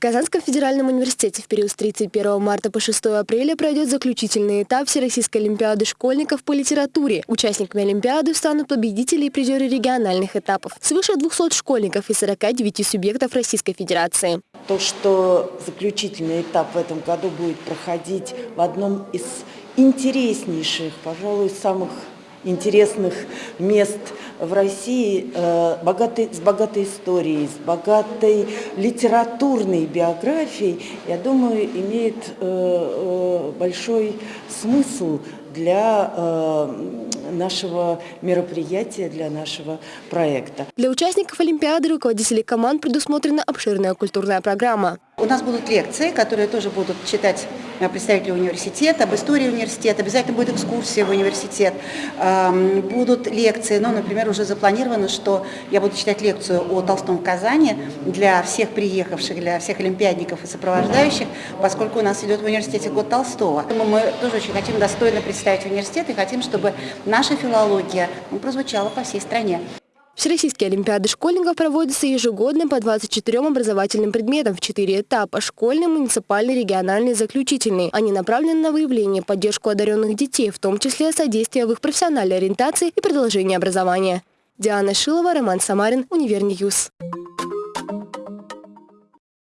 В Казанском федеральном университете в период с 31 марта по 6 апреля пройдет заключительный этап Всероссийской олимпиады школьников по литературе. Участниками олимпиады станут победители и призеры региональных этапов. Свыше 200 школьников из 49 субъектов Российской Федерации. То, что заключительный этап в этом году будет проходить в одном из интереснейших, пожалуй, самых интересных мест в России э, богатой, с богатой историей, с богатой литературной биографией, я думаю, имеет э, э, большой смысл для нашего мероприятия, для нашего проекта. Для участников Олимпиады руководителей команд предусмотрена обширная культурная программа. У нас будут лекции, которые тоже будут читать э, представители университета, об истории университета, обязательно будет экскурсия в университет, будут лекции, ну, например, уже запланировано, что я буду читать лекцию о Толстом в Казани для всех приехавших, для всех олимпиадников и сопровождающих, поскольку у нас идет в университете год Толстого. Мы тоже очень хотим достойно представить университет и хотим, чтобы наша филология ну, прозвучала по всей стране. Всероссийские олимпиады школьников проводятся ежегодно по 24 образовательным предметам в 4 этапа – школьный, муниципальный, региональный, заключительный. Они направлены на выявление поддержку одаренных детей, в том числе содействие в их профессиональной ориентации и продолжение образования. Диана Шилова, Роман Самарин, Универньюз.